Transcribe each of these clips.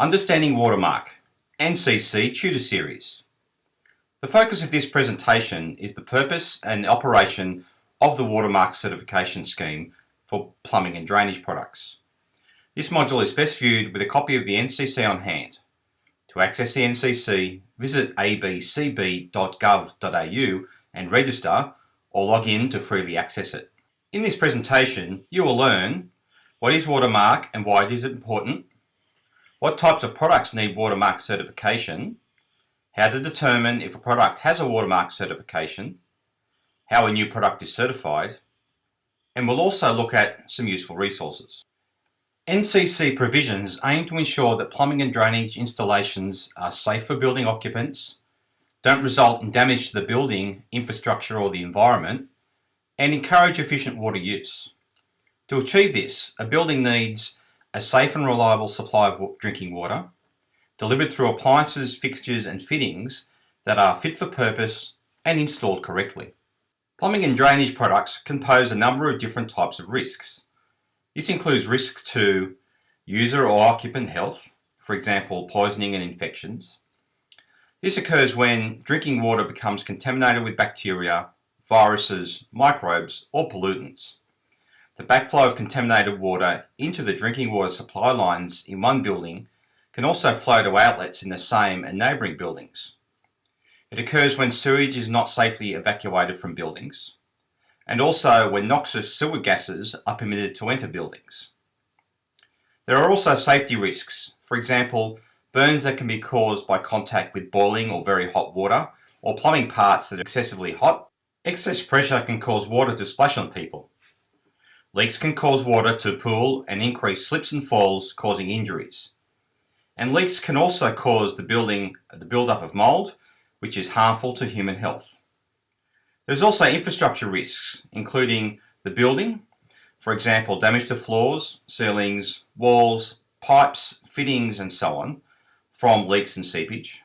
Understanding Watermark, NCC Tutor Series. The focus of this presentation is the purpose and operation of the Watermark Certification Scheme for plumbing and drainage products. This module is best viewed with a copy of the NCC on hand. To access the NCC, visit abcb.gov.au and register or log in to freely access it. In this presentation, you will learn what is Watermark and why it is important, what types of products need Watermark certification, how to determine if a product has a Watermark certification, how a new product is certified, and we'll also look at some useful resources. NCC provisions aim to ensure that plumbing and drainage installations are safe for building occupants, don't result in damage to the building, infrastructure or the environment, and encourage efficient water use. To achieve this, a building needs a safe and reliable supply of drinking water, delivered through appliances, fixtures and fittings that are fit for purpose and installed correctly. Plumbing and drainage products can pose a number of different types of risks. This includes risks to user or occupant health, for example poisoning and infections. This occurs when drinking water becomes contaminated with bacteria, viruses, microbes or pollutants. The backflow of contaminated water into the drinking water supply lines in one building can also flow to outlets in the same and neighbouring buildings. It occurs when sewage is not safely evacuated from buildings and also when noxious sewer gases are permitted to enter buildings. There are also safety risks, for example burns that can be caused by contact with boiling or very hot water or plumbing parts that are excessively hot. Excess pressure can cause water to splash on people. Leaks can cause water to pool and increase slips and falls causing injuries. And leaks can also cause the building the buildup of mould which is harmful to human health. There's also infrastructure risks, including the building, for example, damage to floors, ceilings, walls, pipes, fittings, and so on, from leaks and seepage.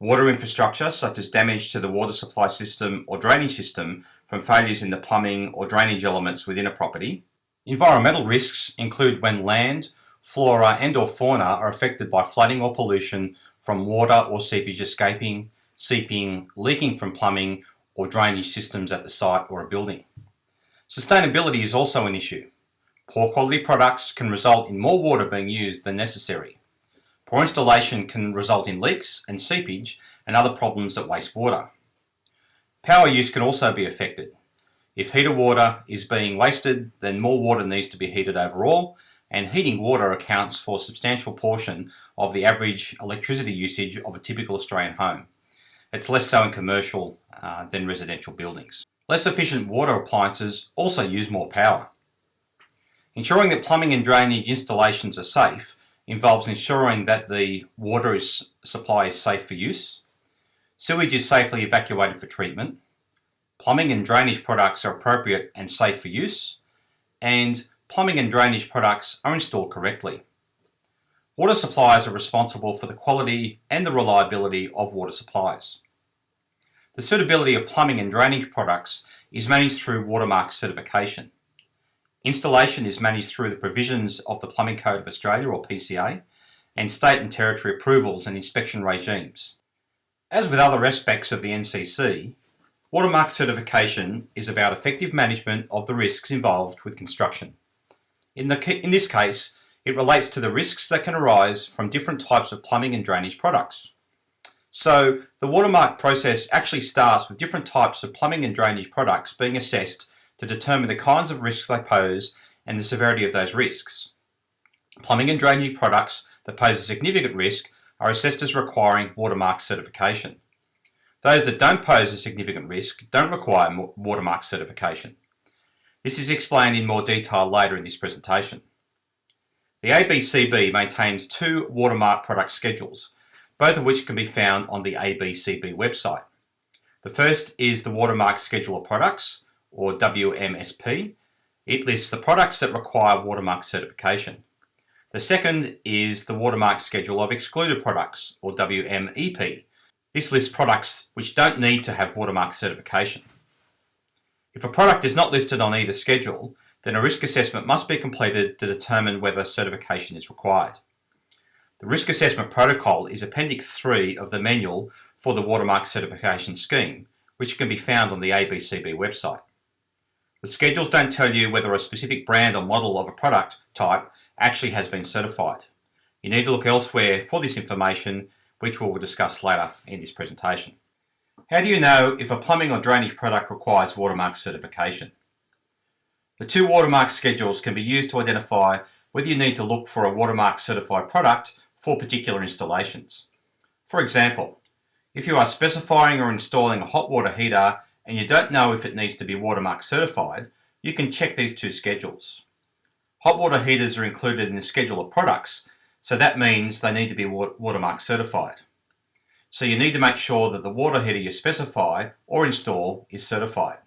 Water infrastructure, such as damage to the water supply system or drainage system from failures in the plumbing or drainage elements within a property. Environmental risks include when land, flora and or fauna are affected by flooding or pollution from water or seepage escaping, seeping, leaking from plumbing or drainage systems at the site or a building. Sustainability is also an issue. Poor quality products can result in more water being used than necessary. Poor installation can result in leaks and seepage and other problems that waste water. Power use can also be affected. If heater water is being wasted, then more water needs to be heated overall, and heating water accounts for a substantial portion of the average electricity usage of a typical Australian home. It's less so in commercial uh, than residential buildings. Less efficient water appliances also use more power. Ensuring that plumbing and drainage installations are safe involves ensuring that the water is, supply is safe for use, sewage is safely evacuated for treatment, plumbing and drainage products are appropriate and safe for use, and plumbing and drainage products are installed correctly. Water suppliers are responsible for the quality and the reliability of water supplies. The suitability of plumbing and drainage products is managed through Watermark certification. Installation is managed through the provisions of the Plumbing Code of Australia or PCA and state and territory approvals and inspection regimes. As with other aspects of the NCC, Watermark certification is about effective management of the risks involved with construction. In, the, in this case, it relates to the risks that can arise from different types of plumbing and drainage products. So the watermark process actually starts with different types of plumbing and drainage products being assessed to determine the kinds of risks they pose and the severity of those risks. Plumbing and drainage products that pose a significant risk are assessed as requiring watermark certification. Those that don't pose a significant risk don't require watermark certification. This is explained in more detail later in this presentation. The ABCB maintains two watermark product schedules, both of which can be found on the ABCB website. The first is the Watermark Schedule of Products, or WMSP. It lists the products that require watermark certification. The second is the Watermark Schedule of Excluded Products, or WMEP. This lists products which don't need to have watermark certification. If a product is not listed on either schedule, then a risk assessment must be completed to determine whether certification is required. The Risk Assessment Protocol is Appendix 3 of the manual for the Watermark Certification Scheme, which can be found on the ABCB website. The schedules don't tell you whether a specific brand or model of a product type actually has been certified. You need to look elsewhere for this information, which we will discuss later in this presentation. How do you know if a plumbing or drainage product requires watermark certification? The two watermark schedules can be used to identify whether you need to look for a watermark certified product for particular installations. For example, if you are specifying or installing a hot water heater and you don't know if it needs to be watermark certified, you can check these two schedules. Hot water heaters are included in the schedule of products, so that means they need to be watermark certified. So you need to make sure that the water heater you specify or install is certified.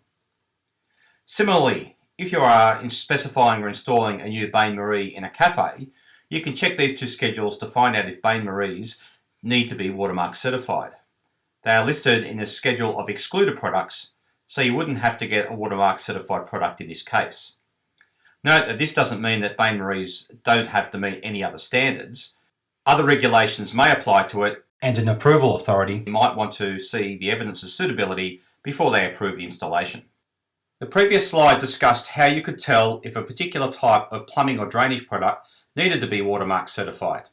Similarly, if you are specifying or installing a new Bain Marie in a cafe, you can check these two schedules to find out if Bain Maries need to be watermark certified. They are listed in the schedule of excluded products, so you wouldn't have to get a watermark certified product in this case. Note that this doesn't mean that Bain Maries don't have to meet any other standards. Other regulations may apply to it and an approval authority might want to see the evidence of suitability before they approve the installation. The previous slide discussed how you could tell if a particular type of plumbing or drainage product needed to be watermark certified.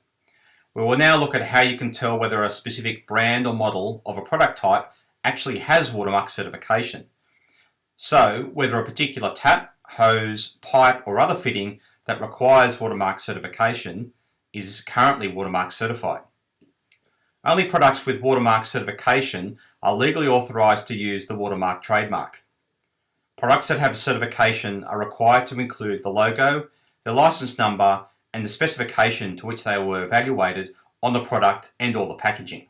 We will now look at how you can tell whether a specific brand or model of a product type actually has watermark certification. So, whether a particular tap, hose, pipe or other fitting that requires watermark certification is currently watermark certified. Only products with watermark certification are legally authorised to use the watermark trademark. Products that have certification are required to include the logo, the license number and the specification to which they were evaluated on the product and all the packaging.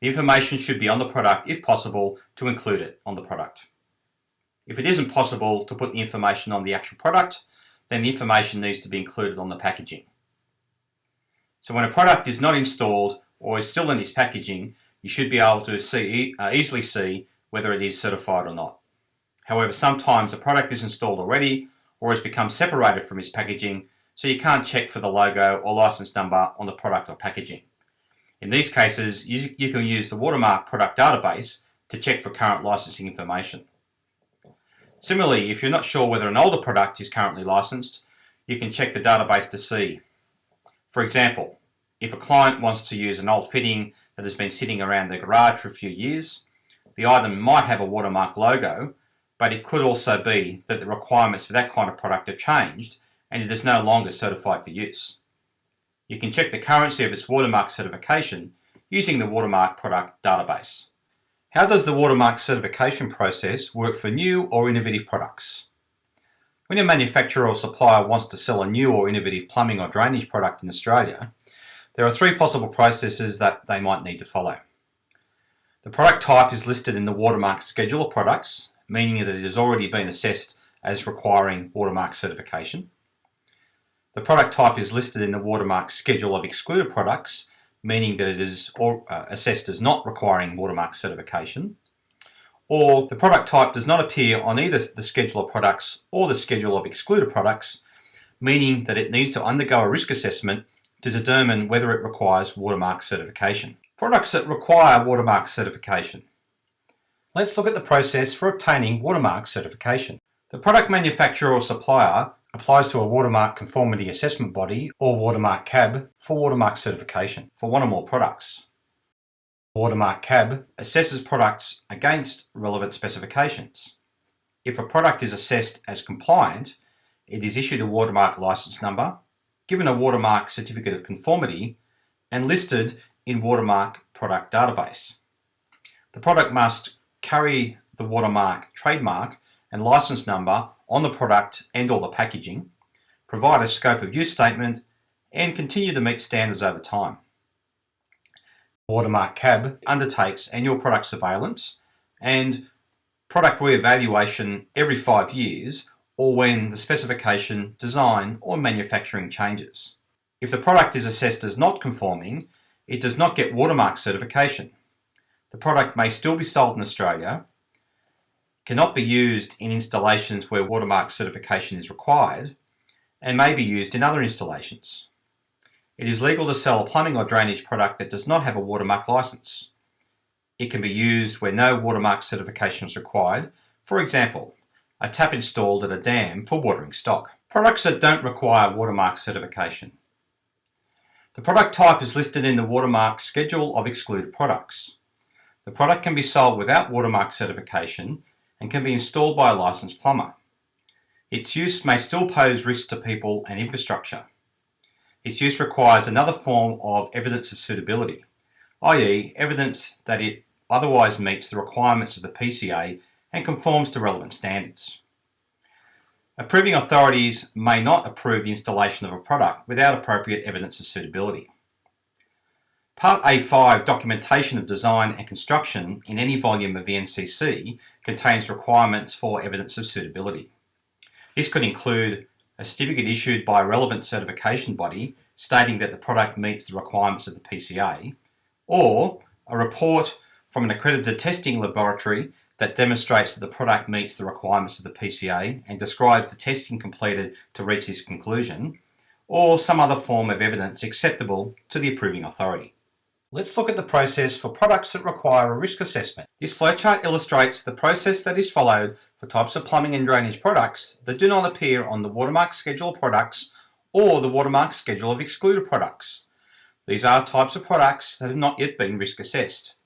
The information should be on the product if possible to include it on the product. If it isn't possible to put the information on the actual product, then the information needs to be included on the packaging. So when a product is not installed or is still in its packaging, you should be able to see, uh, easily see whether it is certified or not. However, sometimes a product is installed already or has become separated from its packaging, so you can't check for the logo or license number on the product or packaging. In these cases, you, you can use the Watermark product database to check for current licensing information. Similarly, if you're not sure whether an older product is currently licensed, you can check the database to see. For example, if a client wants to use an old fitting that has been sitting around their garage for a few years, the item might have a watermark logo, but it could also be that the requirements for that kind of product have changed and it is no longer certified for use. You can check the currency of its watermark certification using the watermark product database. How does the watermark certification process work for new or innovative products? When a manufacturer or supplier wants to sell a new or innovative plumbing or drainage product in Australia, there are three possible processes that they might need to follow. The product type is listed in the watermark schedule of products, meaning that it has already been assessed as requiring watermark certification. The product type is listed in the watermark schedule of excluded products, meaning that it is uh, assessed as not requiring watermark certification. Or the product type does not appear on either the schedule of products or the schedule of excluded products, meaning that it needs to undergo a risk assessment to determine whether it requires watermark certification. Products that require watermark certification. Let's look at the process for obtaining watermark certification. The product manufacturer or supplier applies to a watermark conformity assessment body or watermark CAB for watermark certification for one or more products. Watermark CAB assesses products against relevant specifications. If a product is assessed as compliant, it is issued a watermark license number given a watermark certificate of conformity and listed in watermark product database. The product must carry the watermark trademark and license number on the product and or the packaging, provide a scope of use statement and continue to meet standards over time. Watermark CAB undertakes annual product surveillance and product re-evaluation every five years or when the specification, design or manufacturing changes. If the product is assessed as not conforming, it does not get watermark certification. The product may still be sold in Australia, cannot be used in installations where watermark certification is required, and may be used in other installations. It is legal to sell a plumbing or drainage product that does not have a watermark license. It can be used where no watermark certification is required, for example, a tap installed at a dam for watering stock. Products that don't require watermark certification. The product type is listed in the watermark schedule of excluded products. The product can be sold without watermark certification and can be installed by a licensed plumber. Its use may still pose risks to people and infrastructure. Its use requires another form of evidence of suitability, i.e. evidence that it otherwise meets the requirements of the PCA and conforms to relevant standards. Approving authorities may not approve the installation of a product without appropriate evidence of suitability. Part A5 Documentation of Design and Construction in any volume of the NCC contains requirements for evidence of suitability. This could include a certificate issued by a relevant certification body stating that the product meets the requirements of the PCA, or a report from an accredited testing laboratory that demonstrates that the product meets the requirements of the PCA and describes the testing completed to reach this conclusion, or some other form of evidence acceptable to the approving authority. Let's look at the process for products that require a risk assessment. This flowchart illustrates the process that is followed for types of plumbing and drainage products that do not appear on the watermark schedule of products or the watermark schedule of excluded products. These are types of products that have not yet been risk assessed.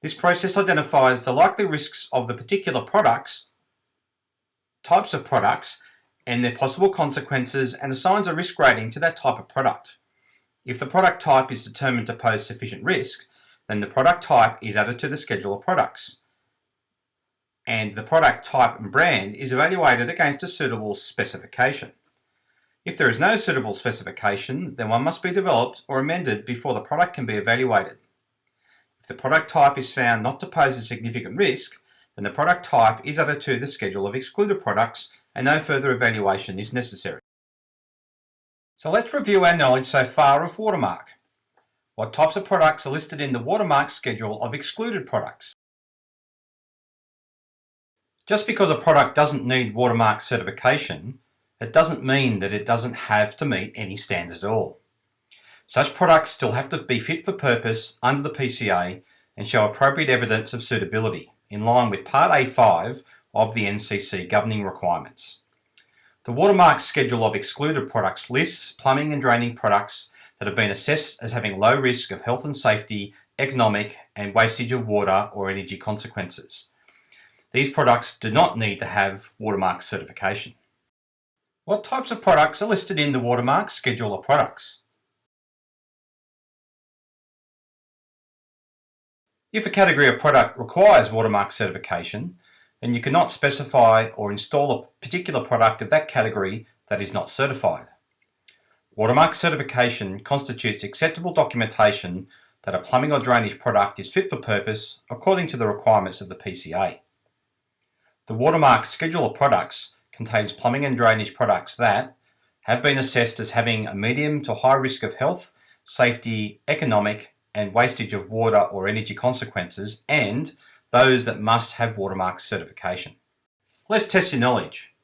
This process identifies the likely risks of the particular products, types of products, and their possible consequences and assigns a risk rating to that type of product. If the product type is determined to pose sufficient risk, then the product type is added to the schedule of products. And the product type and brand is evaluated against a suitable specification. If there is no suitable specification, then one must be developed or amended before the product can be evaluated. If the product type is found not to pose a significant risk, then the product type is added to the schedule of excluded products and no further evaluation is necessary. So let's review our knowledge so far of watermark. What types of products are listed in the watermark schedule of excluded products? Just because a product doesn't need watermark certification, it doesn't mean that it doesn't have to meet any standards at all. Such products still have to be fit for purpose under the PCA and show appropriate evidence of suitability in line with Part A5 of the NCC governing requirements. The watermark schedule of excluded products lists plumbing and draining products that have been assessed as having low risk of health and safety, economic and wastage of water or energy consequences. These products do not need to have watermark certification. What types of products are listed in the watermark schedule of products? If a category of product requires watermark certification, then you cannot specify or install a particular product of that category that is not certified. Watermark certification constitutes acceptable documentation that a plumbing or drainage product is fit for purpose according to the requirements of the PCA. The watermark schedule of products contains plumbing and drainage products that have been assessed as having a medium to high risk of health, safety, economic and wastage of water or energy consequences and those that must have watermark certification. Let's test your knowledge.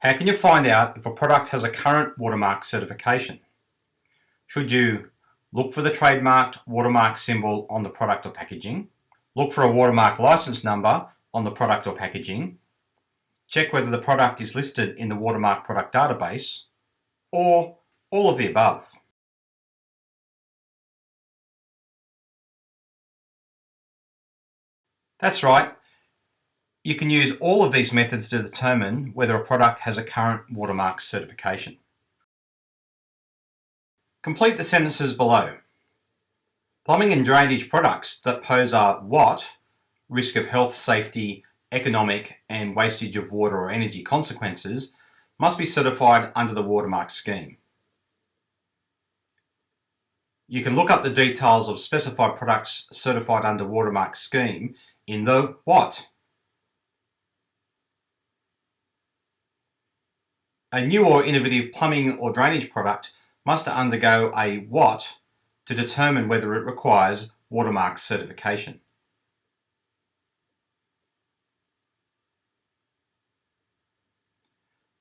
How can you find out if a product has a current watermark certification? Should you look for the trademarked watermark symbol on the product or packaging, look for a watermark license number on the product or packaging, check whether the product is listed in the watermark product database, or all of the above. That's right. You can use all of these methods to determine whether a product has a current watermark certification. Complete the sentences below. Plumbing and drainage products that pose a what, risk of health, safety, economic and wastage of water or energy consequences must be certified under the watermark scheme. You can look up the details of specified products certified under watermark scheme in the what? A new or innovative plumbing or drainage product must undergo a what to determine whether it requires watermark certification.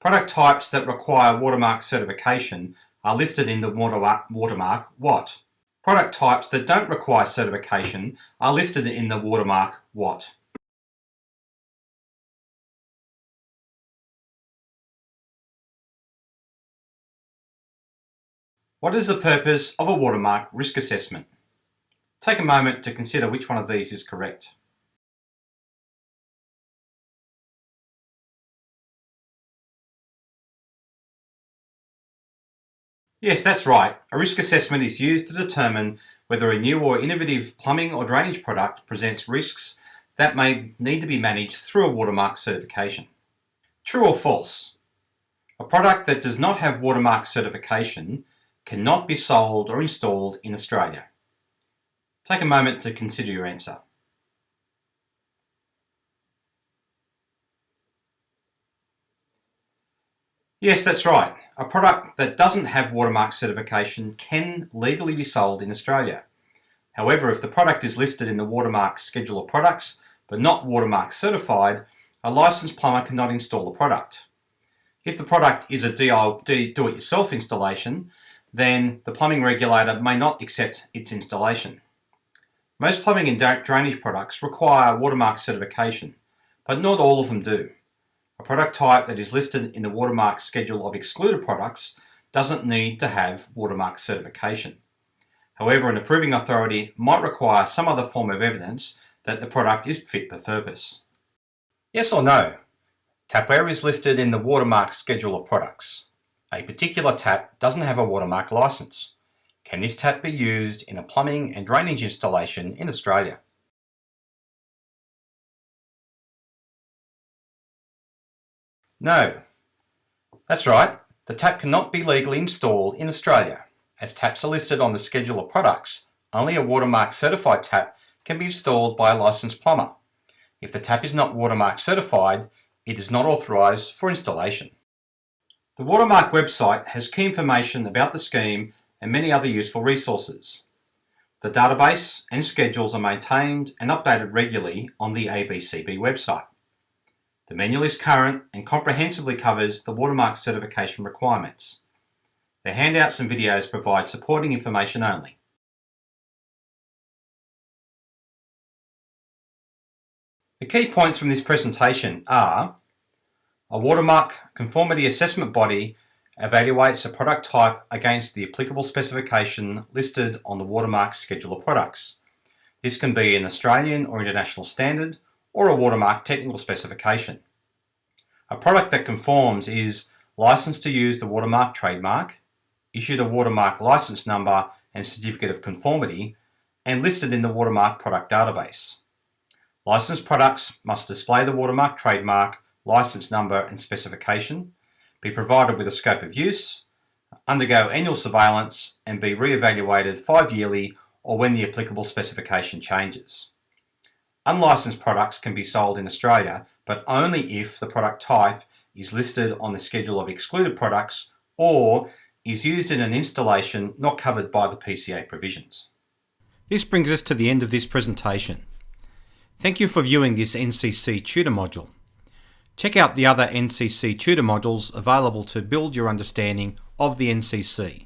Product types that require watermark certification are listed in the watermark what? Product types that don't require certification are listed in the watermark what? What is the purpose of a watermark risk assessment? Take a moment to consider which one of these is correct. Yes, that's right. A risk assessment is used to determine whether a new or innovative plumbing or drainage product presents risks that may need to be managed through a watermark certification. True or false? A product that does not have watermark certification cannot be sold or installed in Australia. Take a moment to consider your answer. Yes, that's right. A product that doesn't have watermark certification can legally be sold in Australia. However, if the product is listed in the watermark schedule of products, but not watermark certified, a licensed plumber cannot install the product. If the product is a do-it-yourself installation, then the plumbing regulator may not accept its installation. Most plumbing and drainage products require watermark certification, but not all of them do. A product type that is listed in the watermark schedule of excluded products doesn't need to have watermark certification. However, an approving authority might require some other form of evidence that the product is fit for purpose. Yes or no? Tapware is listed in the watermark schedule of products. A particular tap doesn't have a watermark license. Can this tap be used in a plumbing and drainage installation in Australia? No. That's right, the tap cannot be legally installed in Australia. As taps are listed on the schedule of products, only a watermark certified tap can be installed by a licensed plumber. If the tap is not watermark certified, it is not authorised for installation. The Watermark website has key information about the scheme and many other useful resources. The database and schedules are maintained and updated regularly on the ABCB website. The manual is current and comprehensively covers the watermark certification requirements. The handouts and videos provide supporting information only. The key points from this presentation are a watermark conformity assessment body evaluates a product type against the applicable specification listed on the watermark schedule of products. This can be an Australian or international standard or a watermark technical specification. A product that conforms is licensed to use the watermark trademark, issued a watermark license number and certificate of conformity, and listed in the watermark product database. Licensed products must display the watermark trademark, license number and specification, be provided with a scope of use, undergo annual surveillance and be re-evaluated five yearly or when the applicable specification changes. Unlicensed products can be sold in Australia, but only if the product type is listed on the schedule of excluded products or is used in an installation not covered by the PCA provisions. This brings us to the end of this presentation. Thank you for viewing this NCC tutor module. Check out the other NCC tutor modules available to build your understanding of the NCC.